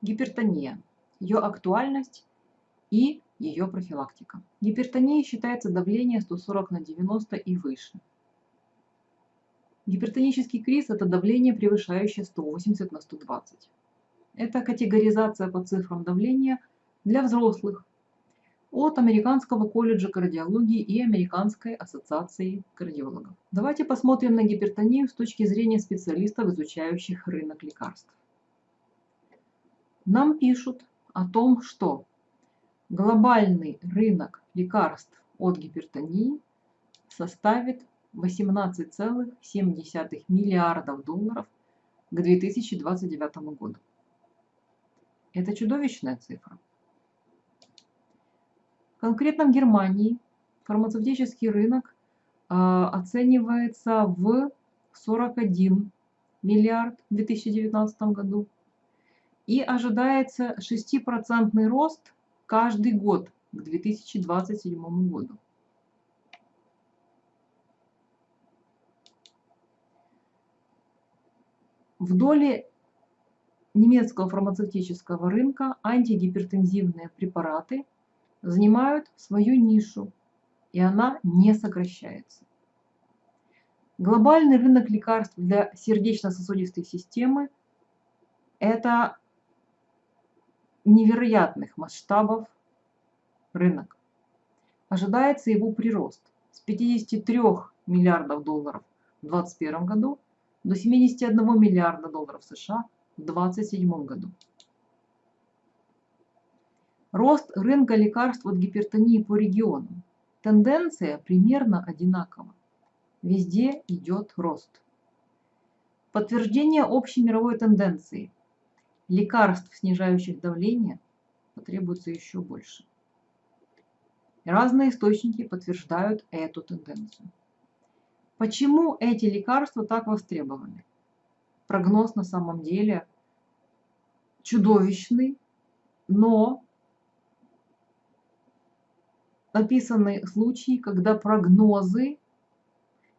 Гипертония, ее актуальность и ее профилактика. Гипертонией считается давление 140 на 90 и выше. Гипертонический криз – это давление, превышающее 180 на 120. Это категоризация по цифрам давления для взрослых от Американского колледжа кардиологии и Американской ассоциации кардиологов. Давайте посмотрим на гипертонию с точки зрения специалистов, изучающих рынок лекарств. Нам пишут о том, что глобальный рынок лекарств от гипертонии составит 18,7 миллиардов долларов к 2029 году. Это чудовищная цифра. Конкретно в Германии фармацевтический рынок э, оценивается в 41 миллиард в 2019 году. И ожидается 6% рост каждый год к 2027 году. В доле немецкого фармацевтического рынка антигипертензивные препараты занимают свою нишу, и она не сокращается. Глобальный рынок лекарств для сердечно-сосудистой системы – это невероятных масштабов рынок. Ожидается его прирост с 53 миллиардов долларов в 2021 году до 71 миллиарда долларов США в 2027 году. Рост рынка лекарств от гипертонии по регионам. Тенденция примерно одинакова. Везде идет рост. Подтверждение общей мировой тенденции. Лекарств, снижающих давление, потребуется еще больше. Разные источники подтверждают эту тенденцию. Почему эти лекарства так востребованы? Прогноз на самом деле чудовищный, но описаны случаи, когда прогнозы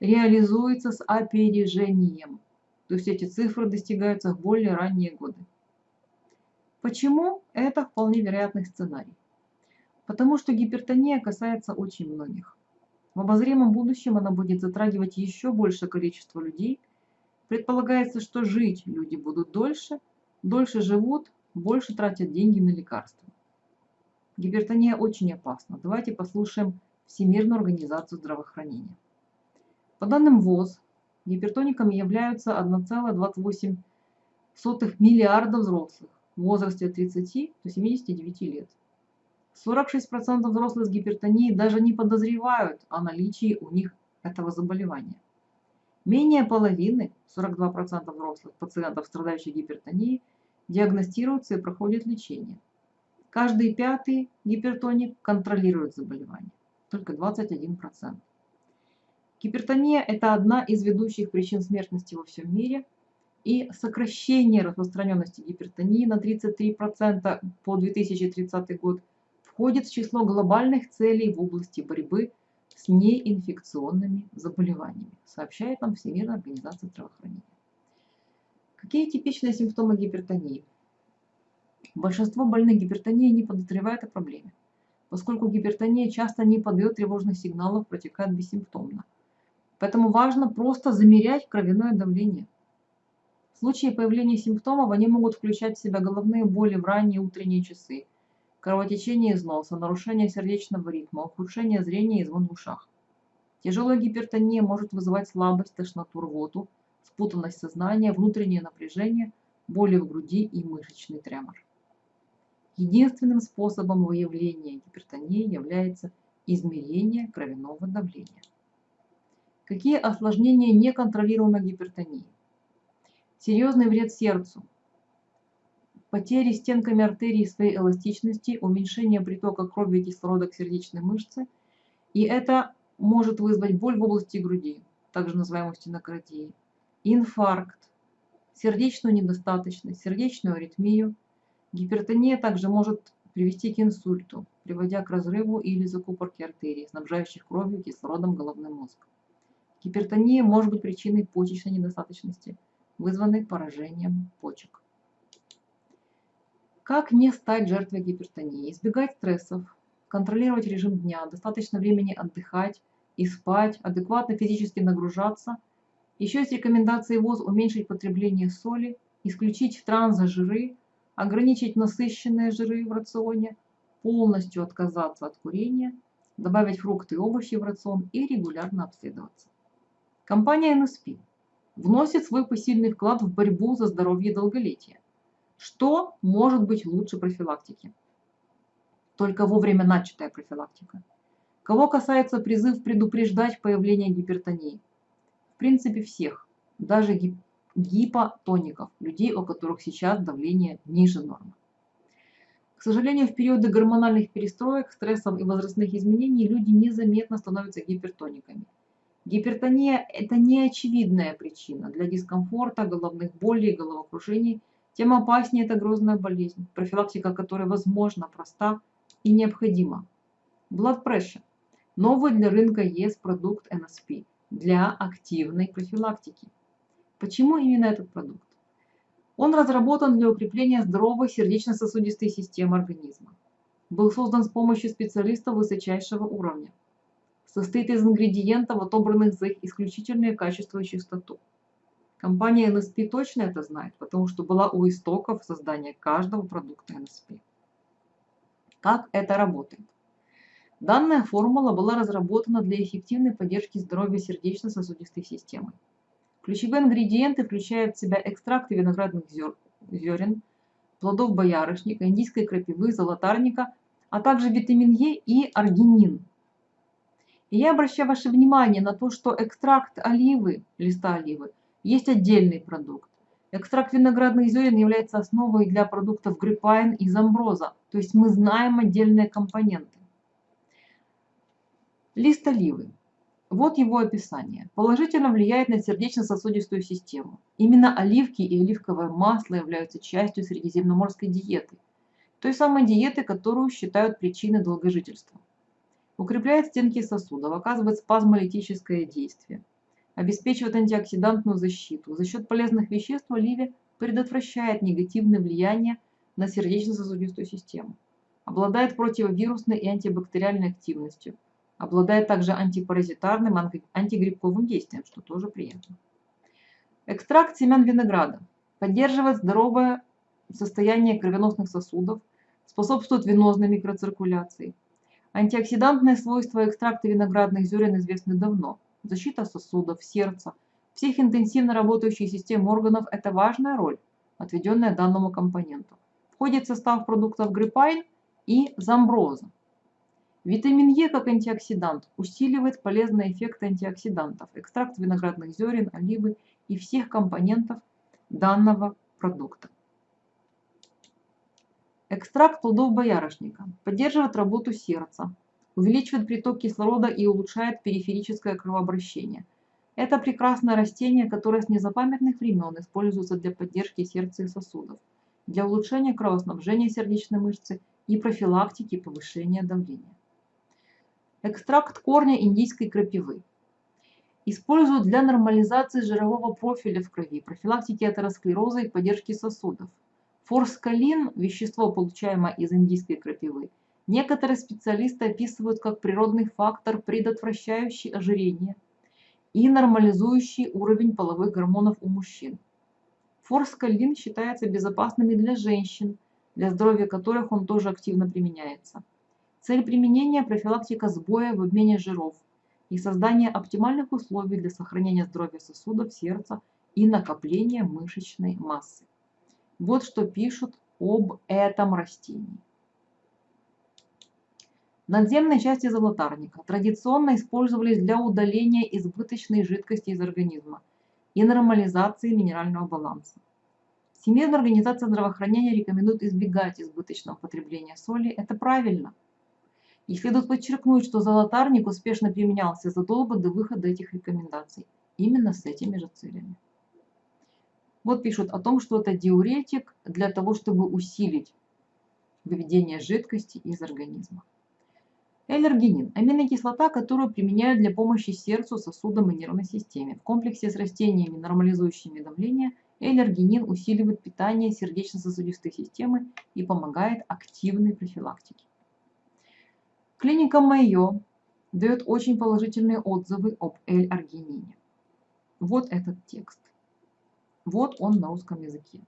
реализуются с опережением. То есть эти цифры достигаются в более ранние годы. Почему? Это вполне вероятный сценарий. Потому что гипертония касается очень многих. В обозримом будущем она будет затрагивать еще большее количество людей. Предполагается, что жить люди будут дольше, дольше живут, больше тратят деньги на лекарства. Гипертония очень опасна. Давайте послушаем Всемирную организацию здравоохранения. По данным ВОЗ, гипертониками являются 1,28 миллиарда взрослых в возрасте от 30 до 79 лет. 46% взрослых с гипертонией даже не подозревают о наличии у них этого заболевания. Менее половины, 42% взрослых пациентов, страдающих гипертонией, диагностируются и проходят лечение. Каждый пятый гипертоник контролирует заболевание, только 21%. Гипертония – это одна из ведущих причин смертности во всем мире, и сокращение распространенности гипертонии на 33% по 2030 год – входит в число глобальных целей в области борьбы с неинфекционными заболеваниями, сообщает нам Всемирная организация здравоохранения. Какие типичные симптомы гипертонии? Большинство больных гипертонией не подозревает о проблеме, поскольку гипертония часто не подает тревожных сигналов, протекает бессимптомно. Поэтому важно просто замерять кровяное давление. В случае появления симптомов они могут включать в себя головные боли в ранние утренние часы, кровотечение из носа, нарушение сердечного ритма, ухудшение зрения и звон в ушах. Тяжелая гипертония может вызывать слабость, тошноту, рвоту, спутанность сознания, внутреннее напряжение, боли в груди и мышечный тремор. Единственным способом выявления гипертонии является измерение кровяного давления. Какие осложнения неконтролируемой гипертонии? Серьезный вред сердцу, потери стенками артерий своей эластичности, уменьшение притока крови и кислорода к сердечной мышце, и это может вызвать боль в области груди, также называемую стенокардией, инфаркт, сердечную недостаточность, сердечную аритмию. Гипертония также может привести к инсульту, приводя к разрыву или закупорке артерий, снабжающих кровью кислородом головной мозг. Гипертония может быть причиной почечной недостаточности, вызванной поражением почек. Как не стать жертвой гипертонии? Избегать стрессов, контролировать режим дня, достаточно времени отдыхать и спать, адекватно физически нагружаться. Еще есть рекомендации ВОЗ уменьшить потребление соли, исключить трансжиры, ограничить насыщенные жиры в рационе, полностью отказаться от курения, добавить фрукты и овощи в рацион и регулярно обследоваться. Компания NSP вносит свой посильный вклад в борьбу за здоровье и долголетие. Что может быть лучше профилактики? Только вовремя начатая профилактика. Кого касается призыв предупреждать появление гипертонии? В принципе всех, даже гип гипотоников, людей, у которых сейчас давление ниже нормы. К сожалению, в периоды гормональных перестроек, стрессов и возрастных изменений люди незаметно становятся гипертониками. Гипертония – это не очевидная причина для дискомфорта, головных болей, головокружений, тем опаснее эта грозная болезнь, профилактика которой возможна, проста и необходима. Blood pressure – новый для рынка ЕС продукт NSP для активной профилактики. Почему именно этот продукт? Он разработан для укрепления здоровой сердечно-сосудистой системы организма. Был создан с помощью специалистов высочайшего уровня. Состоит из ингредиентов, отобранных за их исключительные качества и чистоту. Компания NSP точно это знает, потому что была у истоков создания каждого продукта NSP. Как это работает? Данная формула была разработана для эффективной поддержки здоровья сердечно-сосудистой системы. Ключевые ингредиенты включают в себя экстракты виноградных зерен, плодов боярышника, индийской крапивы, золотарника, а также витамин Е и аргинин. Я обращаю ваше внимание на то, что экстракт оливы, листа оливы, есть отдельный продукт. Экстракт виноградных зерен является основой для продуктов гриппайн и замброза, то есть мы знаем отдельные компоненты. Лист оливы. Вот его описание. Положительно влияет на сердечно-сосудистую систему. Именно оливки и оливковое масло являются частью средиземноморской диеты. Той самой диеты, которую считают причиной долгожительства. Укрепляет стенки сосудов, оказывает спазмолитическое действие. Обеспечивает антиоксидантную защиту. За счет полезных веществ в предотвращает негативное влияние на сердечно-сосудистую систему. Обладает противовирусной и антибактериальной активностью Обладает также антипаразитарным, антигрибковым действием, что тоже приятно. Экстракт семян винограда поддерживает здоровое состояние кровеносных сосудов, способствует венозной микроциркуляции. Антиоксидантные свойства экстракта виноградных зерен известны давно. Защита сосудов, сердца, всех интенсивно работающих систем органов – это важная роль, отведенная данному компоненту. Входит в состав продуктов гриппайн и замброза. Витамин Е как антиоксидант усиливает полезные эффекты антиоксидантов, экстракт виноградных зерен, оливы и всех компонентов данного продукта. Экстракт плодов боярышника поддерживает работу сердца, увеличивает приток кислорода и улучшает периферическое кровообращение. Это прекрасное растение, которое с незапамятных времен используется для поддержки сердца и сосудов, для улучшения кровоснабжения сердечной мышцы и профилактики повышения давления. Экстракт корня индийской крапивы. Используют для нормализации жирового профиля в крови, профилактики атеросклероза и поддержки сосудов. Форскалин – вещество, получаемое из индийской крапивы. Некоторые специалисты описывают как природный фактор, предотвращающий ожирение и нормализующий уровень половых гормонов у мужчин. Форскалин считается безопасным и для женщин, для здоровья которых он тоже активно применяется. Цель применения – профилактика сбоя в обмене жиров и создание оптимальных условий для сохранения здоровья сосудов, сердца и накопления мышечной массы. Вот что пишут об этом растении. Надземные части золотарника традиционно использовались для удаления избыточной жидкости из организма и нормализации минерального баланса. Всемирная организация здравоохранения рекомендует избегать избыточного потребления соли. Это правильно – и следует подчеркнуть, что золотарник успешно применялся задолго до выхода этих рекомендаций, именно с этими же целями. Вот пишут о том, что это диуретик для того, чтобы усилить выведение жидкости из организма. Эллергенин – аминокислота, которую применяют для помощи сердцу, сосудам и нервной системе. В комплексе с растениями, нормализующими давление L-аргинин усиливает питание сердечно-сосудистой системы и помогает активной профилактике. Клиника Майо дает очень положительные отзывы об L-аргинине. Вот этот текст. Вот он на русском языке.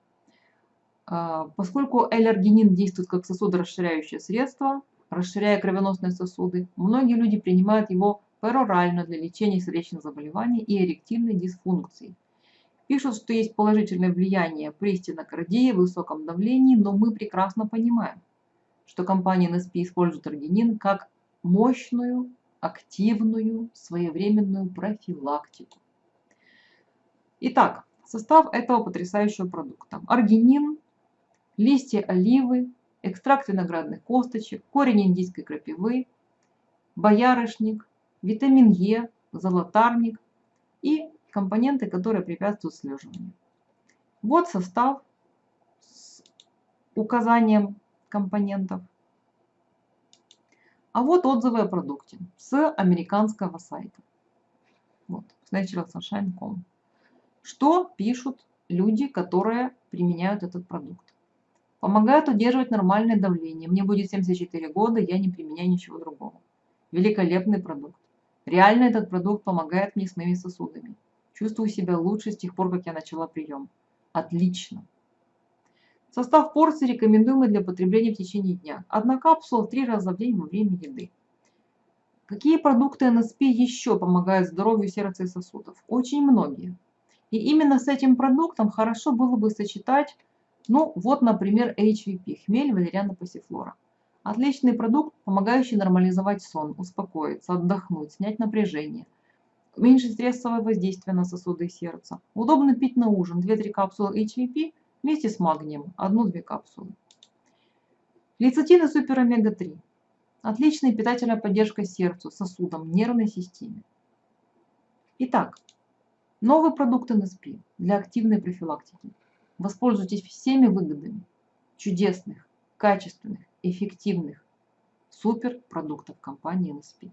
А, поскольку L-аргинин действует как сосудорасширяющее средство, расширяя кровеносные сосуды, многие люди принимают его перорально для лечения сердечных заболеваний и эректильной дисфункции. Пишут, что есть положительное влияние при стенокардии, высоком давлении, но мы прекрасно понимаем, что компания NSP использует аргинин как мощную, активную, своевременную профилактику. Итак, состав этого потрясающего продукта. Аргинин, листья оливы, экстракт виноградных косточек, корень индийской крапивы, боярышник, витамин Е, золотарник и компоненты, которые препятствуют слеживанию. Вот состав с указанием компонентов. А вот отзывы о продукте с американского сайта. Вот, naturalsunshine.com. Что пишут люди, которые применяют этот продукт? Помогает удерживать нормальное давление. Мне будет 74 года, я не применяю ничего другого. Великолепный продукт. Реально этот продукт помогает мне с моими сосудами. Чувствую себя лучше с тех пор, как я начала прием. Отлично. Состав порции рекомендуемый для потребления в течение дня. Одна капсула три раза в день во время еды. Какие продукты НСП еще помогают здоровью сердца и сосудов? Очень многие. И именно с этим продуктом хорошо было бы сочетать, ну вот, например, HVP, хмель, валериана, пассифлора. Отличный продукт, помогающий нормализовать сон, успокоиться, отдохнуть, снять напряжение, уменьшить стрессовое воздействие на сосуды и сердце. Удобно пить на ужин 2-3 капсулы HVP вместе с магнием, 1-2 капсулы. Лецитин и супер омега-3. Отличная питательная поддержка сердцу, сосудам, нервной системе. Итак, новый продукт НСП для активной профилактики. Воспользуйтесь всеми выгодами чудесных, качественных, эффективных суперпродуктов компании NSP.